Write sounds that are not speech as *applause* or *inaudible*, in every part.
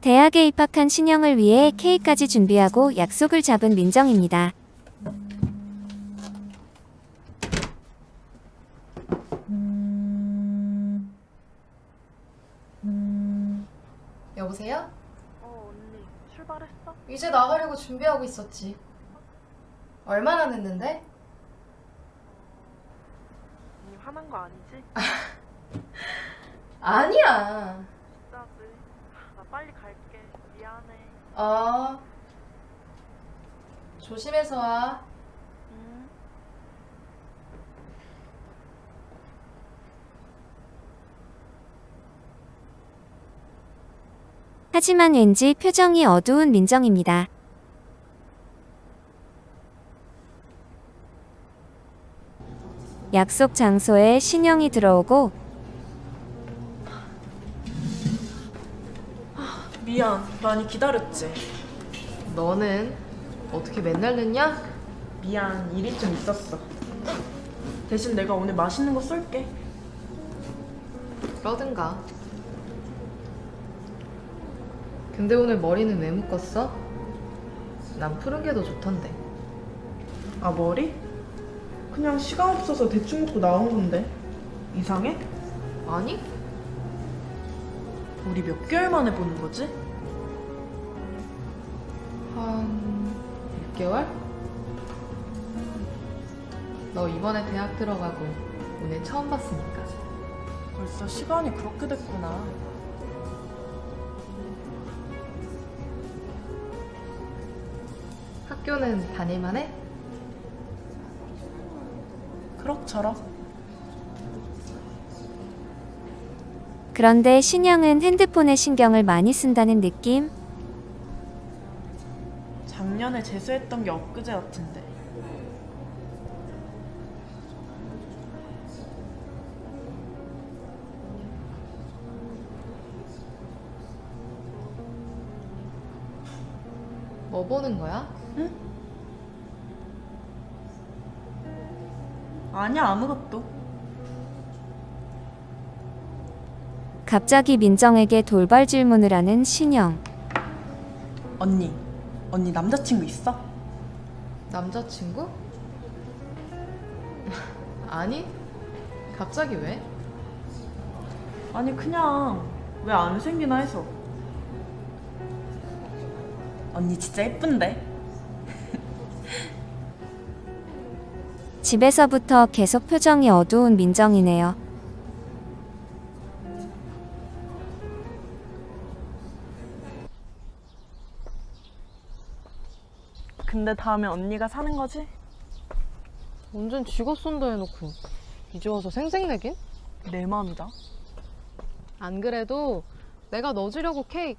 대학에 입학한 신영을 위해 케이크까지 준비하고 약속을 잡은 민정입니다. 여보세요? 어 언니 출발했어? 이제 나가려고 준비하고 있었지. 얼마나 늦는데? 언니 화난 거 아니지? *laughs* 아니야. 진짜지 나 빨리 갈게 미안해 어. 조심해서 와. 응 하지만 왠지 표정이 어두운 민정입니다. 약속 장소에 신영이 들어오고 미안, 많이 기다렸지? 너는 어떻게 맨날 늦냐? 미안, 일이 좀 있었어. 대신 내가 오늘 맛있는 거 쏠게. 그러든가. 근데 오늘 머리는 왜 묶었어? 난 푸른 게 더 좋던데. 아, 머리? 그냥 시간 없어서 대충 먹고 나온 건데. 이상해? 아니? 우리 몇 개월 만에 보는 거지? 6개월? 너 이번에 대학 들어가고 오늘 처음 봤으니까. 벌써 시간이 그렇게 됐구나. 학교는 다닐만 해? 그럭저럭. 그런데 신영은 핸드폰에 신경을 많이 쓴다는 느낌? 작년에 재수했던 게 엊그제 같은데. 뭐 보는 거야? 아니야, 아무것도. 갑자기 민정에게 돌발 질문을 하는 신영. 언니, 언니 남자친구 있어? 남자친구? 아니? 갑자기 왜? 아니, 그냥 왜 안 생기나 해서. 언니 진짜 예쁜데? 집에서부터 계속 표정이 어두운 민정이네요. 근데 다음에 언니가 사는 거지? 완전 직업 쏜다 해놓고 이제 와서 생색내긴? 내 맘이다. 안 그래도 내가 넣어주려고 케이크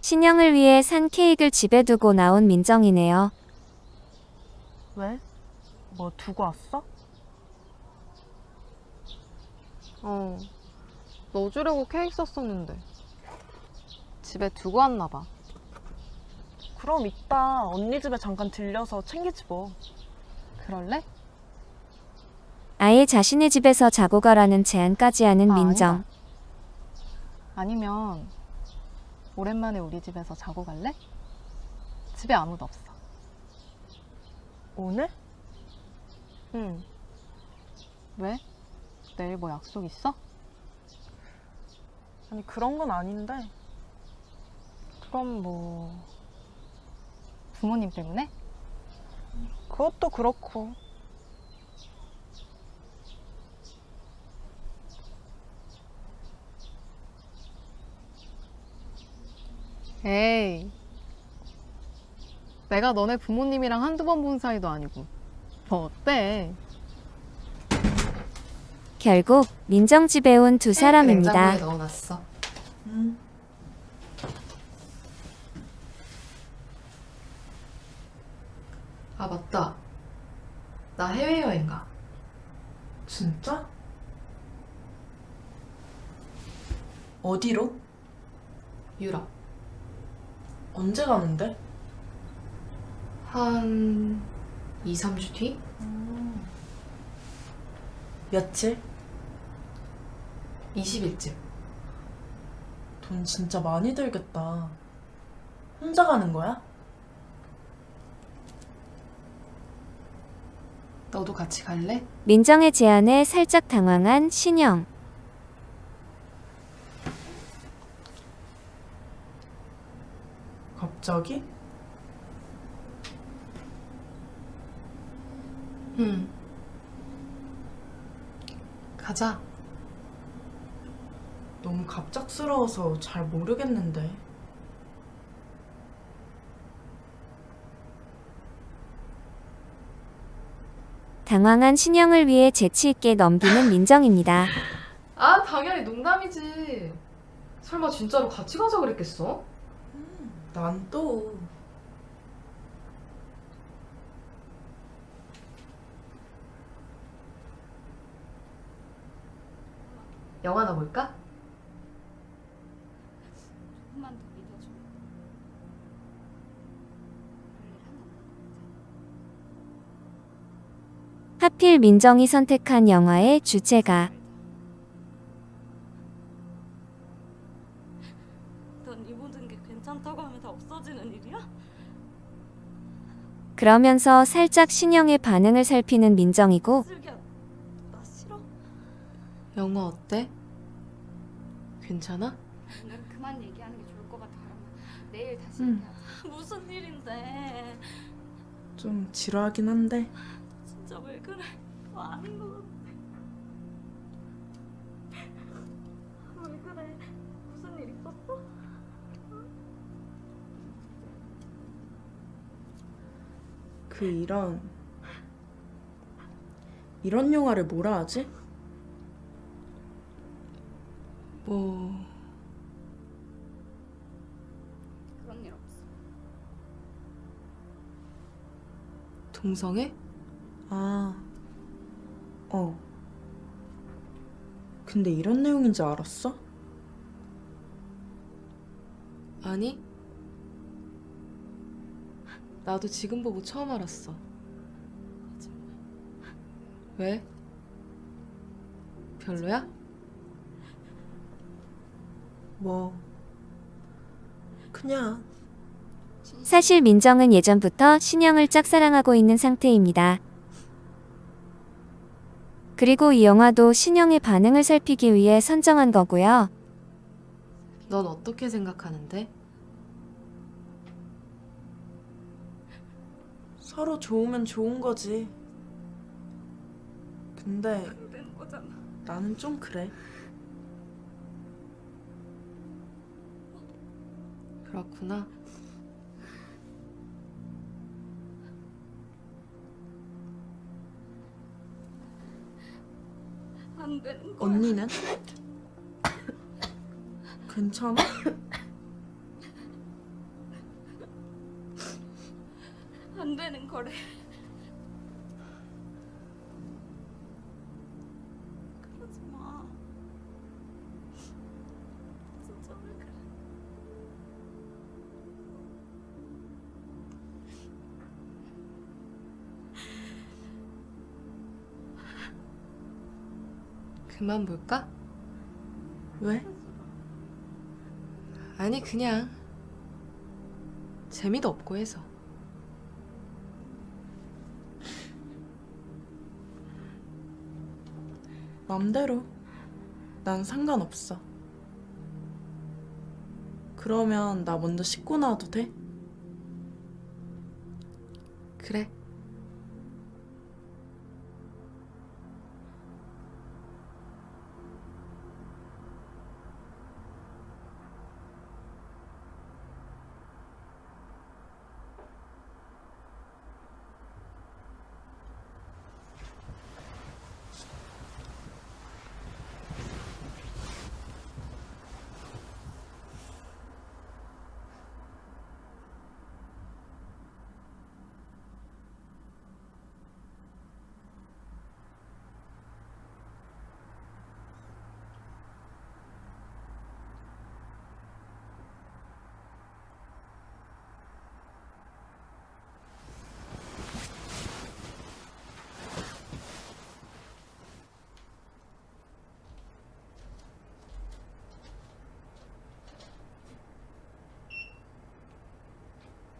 신영을 위해 산 케이크를 집에 두고 나온 민정이네요. 왜? 뭐 두고 왔어? 어 넣어주려고 케이크 샀었는데 집에 두고 왔나 봐 그럼 이따 언니 집에 잠깐 들려서 챙기지 뭐. 그럴래? 아예 자신의 집에서 자고 가라는 제안까지 하는 아, 민정. 아니다. 아니면 오랜만에 우리 집에서 자고 갈래? 집에 아무도 없어 오늘? 응 왜? 내일 뭐 약속 있어? 아니 그런 건 아닌데. 그럼 뭐 부모님 때문에? 그것도 그렇고. 에이 내가 너네 부모님이랑 한두 번 본 사이도 아니고 뭐 어때? 결국 민정 집에 온 두 사람입니다. 냉장고에 넣어놨어 음. 아 맞다 나 해외여행 가 진짜? 어디로? 유럽 언제 가는데? 한 2, 3주 뒤? 며칠? 20일쯤. 돈 진짜 많이 들겠다. 혼자 가는 거야? 너도 같이 갈래? 민정의 제안에 살짝 당황한 신영. 갑자기? 응. 가자. 너무 갑작스러워서 잘 모르겠는데. 당황한 신영을 위해 재치있게 넘기는 민정입니다. 아, 당연히 농담이지. 설마 진짜로 같이 가자 그랬겠어? 난 또. 영화나 볼까? 하필 민정이 선택한 영화의 주제가 넌이 모든 게 괜찮다고 하면 다 없어지는 일이야? 그러면서 살짝 신영의 반응을 살피는 민정이고 슬기야, 나 싫어. 영화 어때? 괜찮아? 그만 얘기하는 게 좋을 것 같아. 내일 다시 응. 얘기하자. *laughs* 무슨 일인데? 좀 지루하긴 한데. 진짜 왜 그래? 너 아닌 것 같아. 왜 그래? 무슨 일 있었어? 그 이런. 이런 영화를 뭐라 하지? 뭐, 그런 일 없어. 동성애? 아. 어. 근데 이런 내용인 줄 알았어? 아니. 나도 지금 보고 처음 알았어. 왜? 별로야? 뭐. 그냥. 사실 민정은 예전부터 신영을 짝사랑하고 있는 상태입니다. 그리고 이 영화도 신영의 반응을 살피기 위해 선정한 거고요. 넌 어떻게 생각하는데? 서로 좋으면 좋은 거지. 근데. 나는 좀 그래. 그렇구나. 안 되는 거야. 언니는? *laughs* 괜찮아? 안 되는 거래. 그만 볼까? 왜? 아니, 그냥. 재미도 없고 해서. 맘대로. 난 상관없어. 그러면 나 먼저 씻고 나와도 돼? 그래.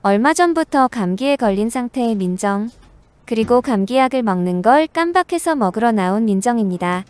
얼마 전부터 감기에 걸린 상태의 민정. 그리고 감기약을 먹는 걸 깜박해서 먹으러 나온 민정입니다.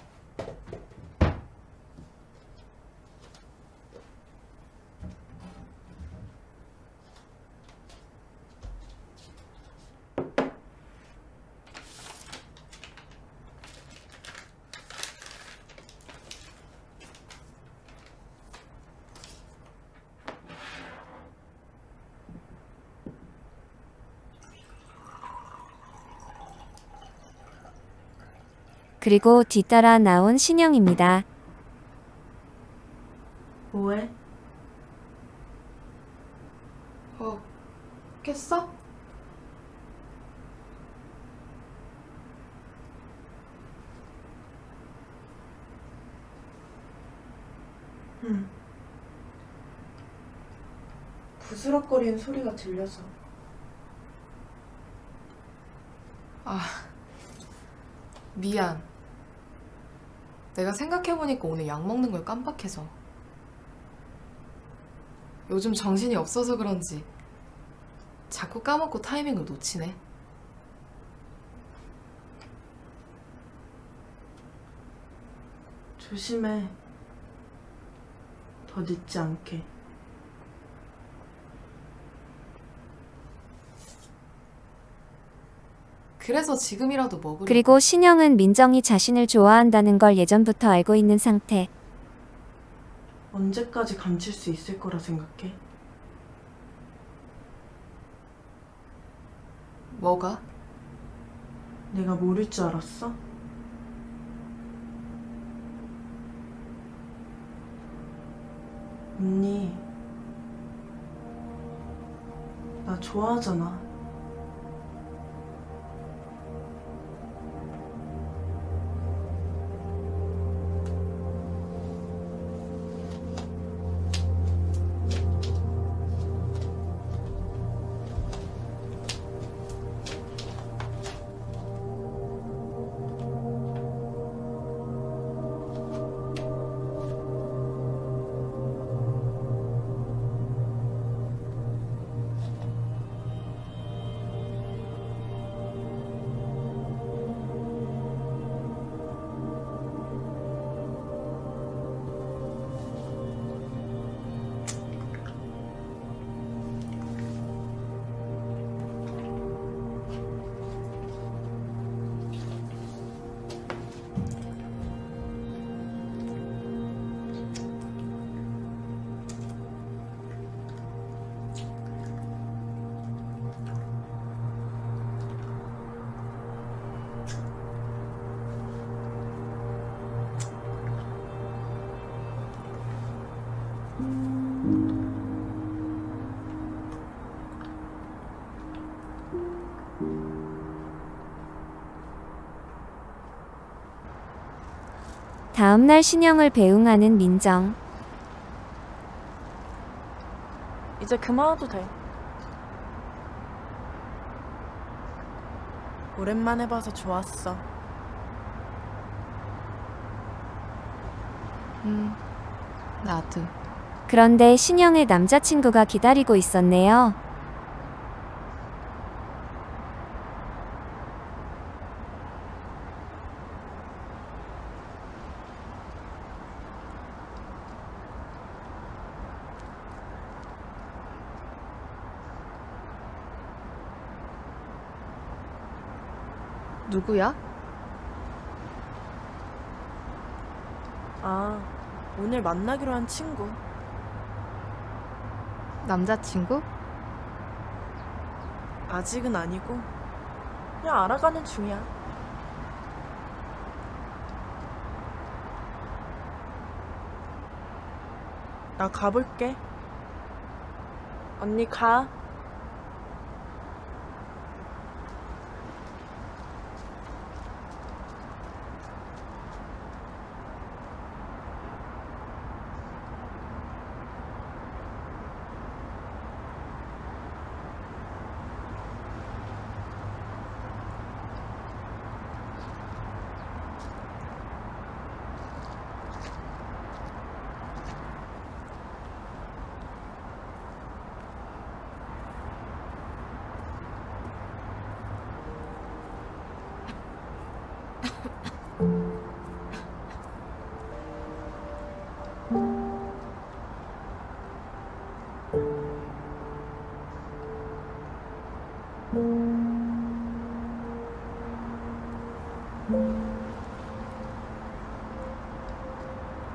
그리고 뒤따라 나온 신영입니다. 뭐해? 어, 깼어? 응. 부스럭거리는 소리가 들려서. 아, 미안. 내가 생각해보니까 오늘 약 먹는 걸 깜빡해서. 요즘 정신이 없어서 그런지 자꾸 까먹고 타이밍을 놓치네. 조심해. 더 늦지 않게. 그래서 지금이라도 먹으려. 그리고 신영은 민정이 자신을 좋아한다는 걸 예전부터 알고 있는 상태. 언제까지 감출 수 있을 거라 생각해? 뭐가? 내가 모를 줄 알았어? 언니, 나 좋아하잖아. 다음날 신영을 배웅하는 민정. 이제 그만 와도 돼. 오랜만에 봐서 좋았어. 음, 나도. 그런데 신영의 남자친구가 기다리고 있었네요. 누구야? 아, 오늘 만나기로 한 친구. 남자친구? 아직은 아니고, 그냥 알아가는 중이야. 나 가볼게. 언니 가.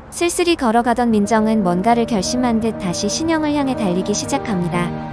슬슬이 걸어가던 민정은 뭔가를 결심한 듯 다시 신영을 향해 달리기 시작합니다.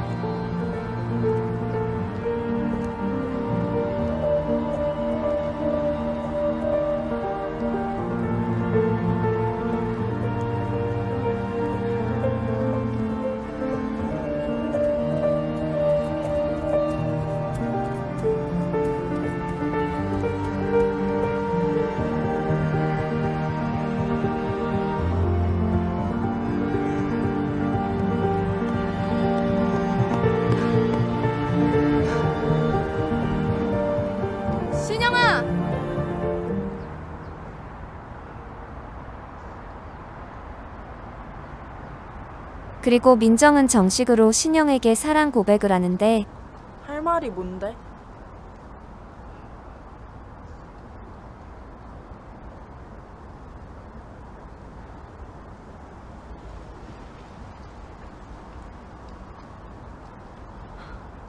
그리고 민정은 정식으로 신영에게 사랑 고백을 하는데 할 말이 뭔데?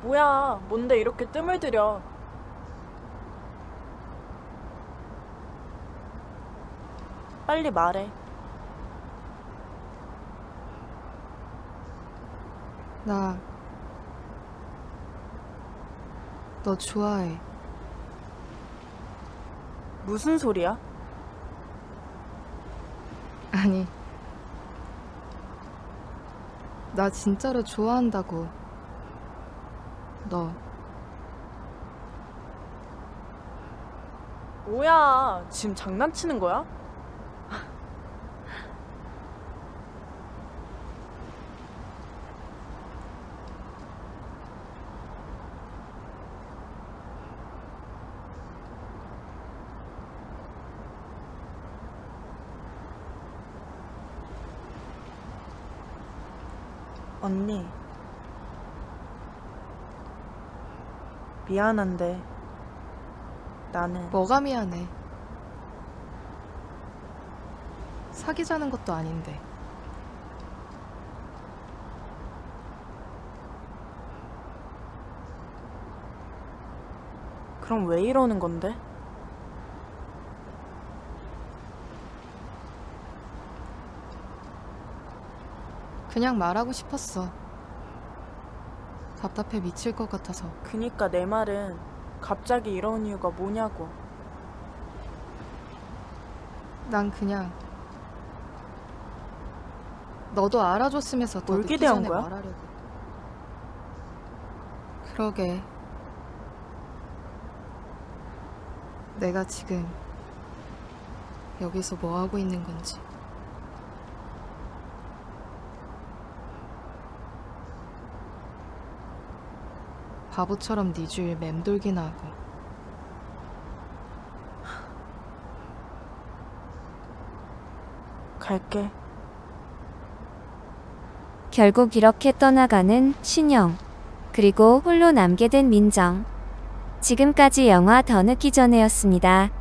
뭐야, 뭔데 이렇게 뜸을 들여? 빨리 말해. 나, 너 좋아해. 무슨 소리야? 아니, 나 진짜로 좋아한다고. 너, 뭐야, 지금 장난치는 거야? 언니. 미안한데, 나는. 뭐가 미안해. 사귀자는 것도 아닌데. 그럼 왜 이러는 건데? 그냥 말하고 싶었어. 답답해 미칠 것 같아서. 그니까 내 말은 갑자기 이런 이유가 뭐냐고. 난 그냥 너도 알아줬으면서 더뭘 늦기 전에 거야? 말하려고. 그러게. 내가 지금 여기서 뭐 하고 있는 건지. 바보처럼 네 주위에 맴돌기나 하고. 갈게. 결국 이렇게 떠나가는 신영. 그리고 홀로 남게 된 민정. 지금까지 영화 더 늦기 전에였습니다.